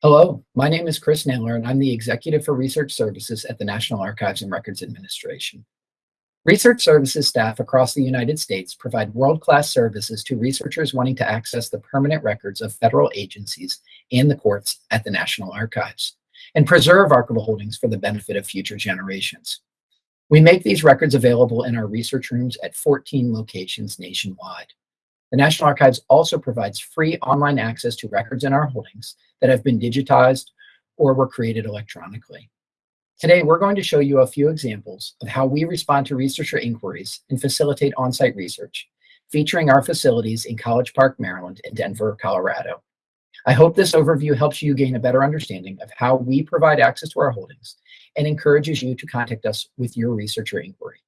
Hello, my name is Chris Naylor, and I'm the Executive for Research Services at the National Archives and Records Administration. Research services staff across the United States provide world-class services to researchers wanting to access the permanent records of federal agencies and the courts at the National Archives, and preserve archival holdings for the benefit of future generations. We make these records available in our research rooms at 14 locations nationwide. The National Archives also provides free online access to records in our holdings that have been digitized or were created electronically. Today, we're going to show you a few examples of how we respond to researcher inquiries and facilitate on-site research, featuring our facilities in College Park, Maryland and Denver, Colorado. I hope this overview helps you gain a better understanding of how we provide access to our holdings and encourages you to contact us with your researcher inquiry.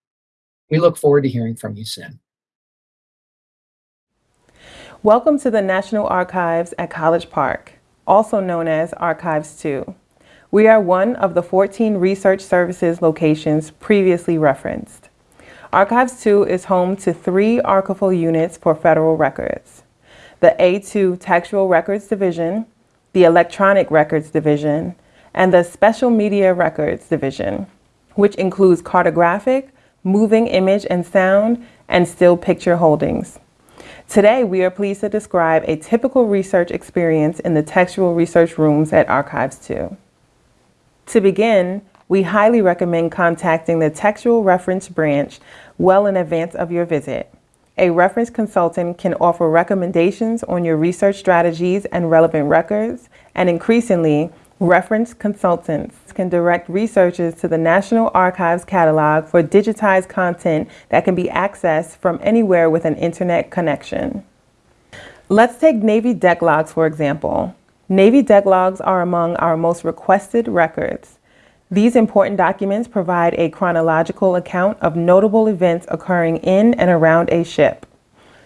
We look forward to hearing from you soon. Welcome to the National Archives at College Park, also known as Archives 2. We are one of the 14 research services locations previously referenced. Archives 2 is home to three archival units for federal records. The A2 Textual Records Division, the Electronic Records Division, and the Special Media Records Division, which includes cartographic, moving image and sound, and still picture holdings. Today, we are pleased to describe a typical research experience in the textual research rooms at Archives 2. To begin, we highly recommend contacting the Textual Reference Branch well in advance of your visit. A reference consultant can offer recommendations on your research strategies and relevant records, and increasingly, Reference consultants can direct researchers to the National Archives catalog for digitized content that can be accessed from anywhere with an internet connection. Let's take Navy deck logs for example. Navy deck logs are among our most requested records. These important documents provide a chronological account of notable events occurring in and around a ship.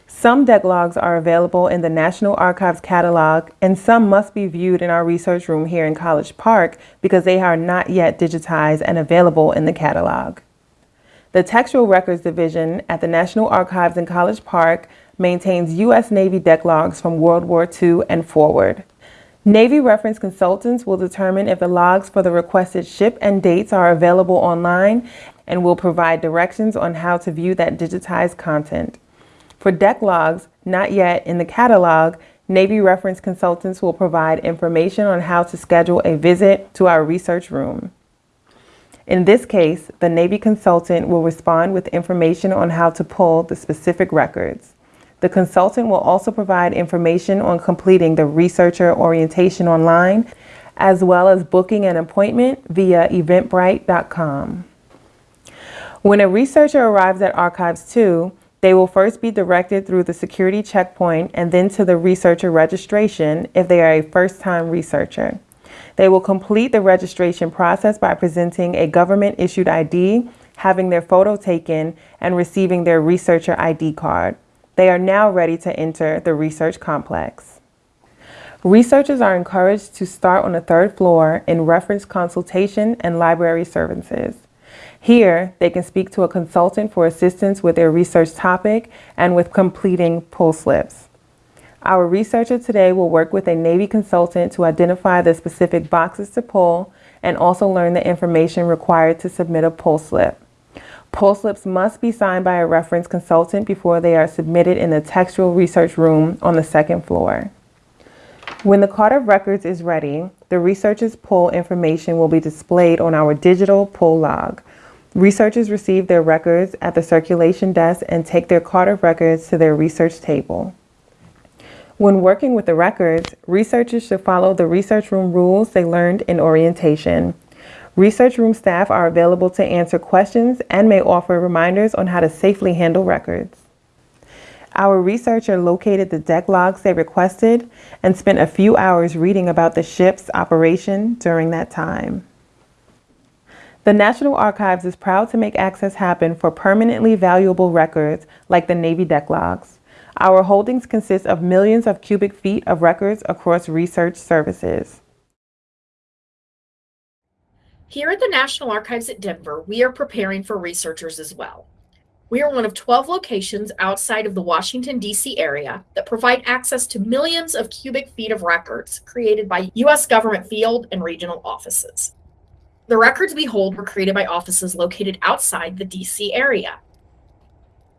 Some deck logs are available in the National Archives catalog and some must be viewed in our research room here in College Park because they are not yet digitized and available in the catalog. The Textual Records Division at the National Archives in College Park maintains U.S. Navy deck logs from World War II and forward. Navy reference consultants will determine if the logs for the requested ship and dates are available online and will provide directions on how to view that digitized content. For deck logs not yet in the catalog, Navy reference consultants will provide information on how to schedule a visit to our research room. In this case, the Navy consultant will respond with information on how to pull the specific records. The consultant will also provide information on completing the researcher orientation online, as well as booking an appointment via eventbrite.com. When a researcher arrives at Archives 2, they will first be directed through the security checkpoint and then to the researcher registration if they are a first-time researcher. They will complete the registration process by presenting a government-issued ID, having their photo taken, and receiving their researcher ID card. They are now ready to enter the research complex. Researchers are encouraged to start on the third floor in reference consultation and library services. Here, they can speak to a consultant for assistance with their research topic and with completing pull slips. Our researcher today will work with a Navy consultant to identify the specific boxes to pull and also learn the information required to submit a pull slip. Pull slips must be signed by a reference consultant before they are submitted in the textual research room on the second floor. When the card of records is ready, the researcher's pull information will be displayed on our digital pull log, Researchers receive their records at the circulation desk and take their card of records to their research table. When working with the records, researchers should follow the research room rules they learned in orientation. Research room staff are available to answer questions and may offer reminders on how to safely handle records. Our researcher located the deck logs they requested and spent a few hours reading about the ship's operation during that time. The National Archives is proud to make access happen for permanently valuable records like the Navy deck logs. Our holdings consist of millions of cubic feet of records across research services. Here at the National Archives at Denver, we are preparing for researchers as well. We are one of 12 locations outside of the Washington, D.C. area that provide access to millions of cubic feet of records created by U.S. government field and regional offices. The records we hold were created by offices located outside the D.C. area.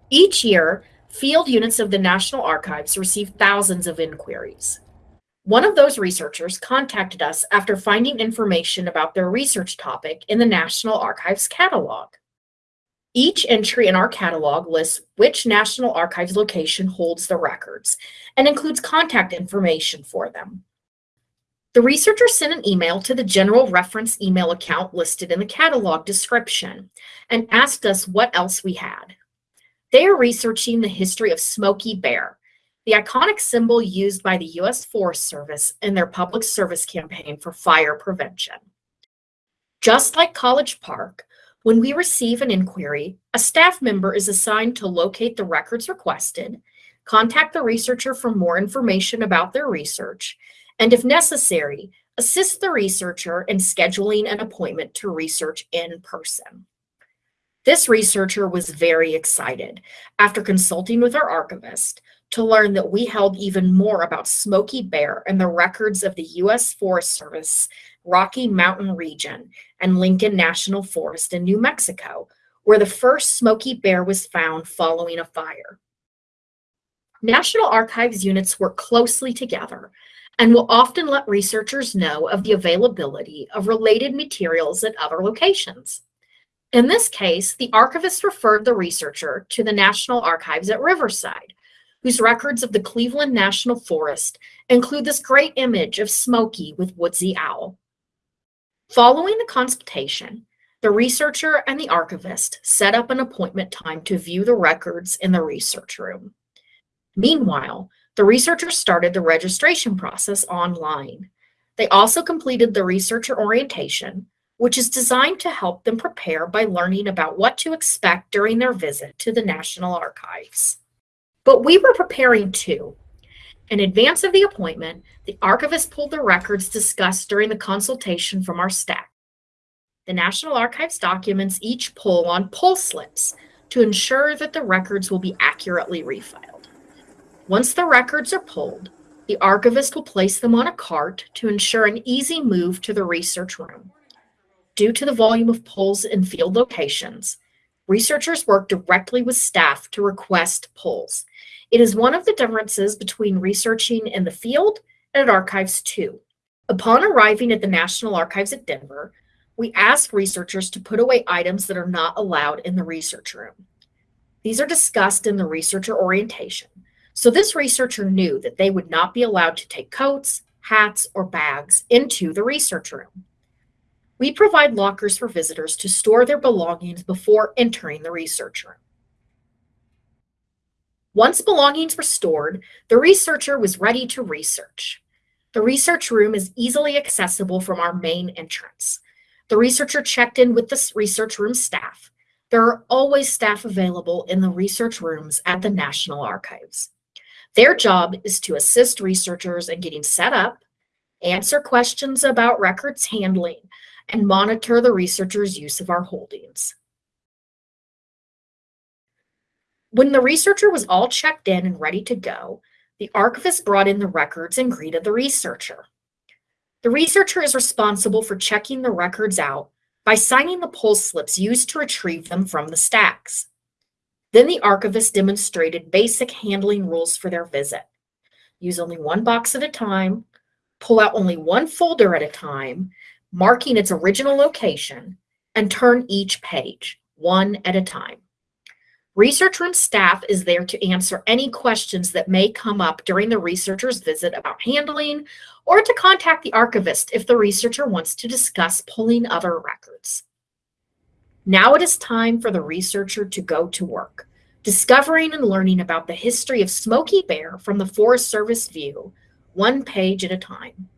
Each year, field units of the National Archives receive thousands of inquiries. One of those researchers contacted us after finding information about their research topic in the National Archives catalog. Each entry in our catalog lists which National Archives location holds the records and includes contact information for them. The researcher sent an email to the general reference email account listed in the catalog description and asked us what else we had. They are researching the history of Smokey Bear, the iconic symbol used by the U.S. Forest Service in their public service campaign for fire prevention. Just like College Park, when we receive an inquiry, a staff member is assigned to locate the records requested, contact the researcher for more information about their research, and if necessary, assist the researcher in scheduling an appointment to research in person. This researcher was very excited after consulting with our archivist to learn that we held even more about Smokey Bear and the records of the U.S. Forest Service Rocky Mountain region and Lincoln National Forest in New Mexico, where the first Smokey Bear was found following a fire. National Archives units work closely together and will often let researchers know of the availability of related materials at other locations. In this case, the archivist referred the researcher to the National Archives at Riverside, whose records of the Cleveland National Forest include this great image of Smokey with Woodsy Owl. Following the consultation, the researcher and the archivist set up an appointment time to view the records in the research room. Meanwhile, the researchers started the registration process online. They also completed the researcher orientation, which is designed to help them prepare by learning about what to expect during their visit to the National Archives. But we were preparing too. In advance of the appointment, the archivist pulled the records discussed during the consultation from our stack. The National Archives documents each pull on pull slips to ensure that the records will be accurately refiled. Once the records are pulled, the archivist will place them on a cart to ensure an easy move to the research room. Due to the volume of pulls in field locations, researchers work directly with staff to request pulls it is one of the differences between researching in the field and at Archives 2. Upon arriving at the National Archives at Denver, we ask researchers to put away items that are not allowed in the research room. These are discussed in the researcher orientation. So this researcher knew that they would not be allowed to take coats, hats, or bags into the research room. We provide lockers for visitors to store their belongings before entering the research room. Once belongings were stored, the researcher was ready to research. The research room is easily accessible from our main entrance. The researcher checked in with the research room staff. There are always staff available in the research rooms at the National Archives. Their job is to assist researchers in getting set up, answer questions about records handling, and monitor the researcher's use of our holdings. When the researcher was all checked in and ready to go, the archivist brought in the records and greeted the researcher. The researcher is responsible for checking the records out by signing the pull slips used to retrieve them from the stacks. Then the archivist demonstrated basic handling rules for their visit. Use only one box at a time, pull out only one folder at a time, marking its original location, and turn each page, one at a time. Research room staff is there to answer any questions that may come up during the researcher's visit about handling or to contact the archivist if the researcher wants to discuss pulling other records. Now it is time for the researcher to go to work, discovering and learning about the history of Smokey Bear from the Forest Service view, one page at a time.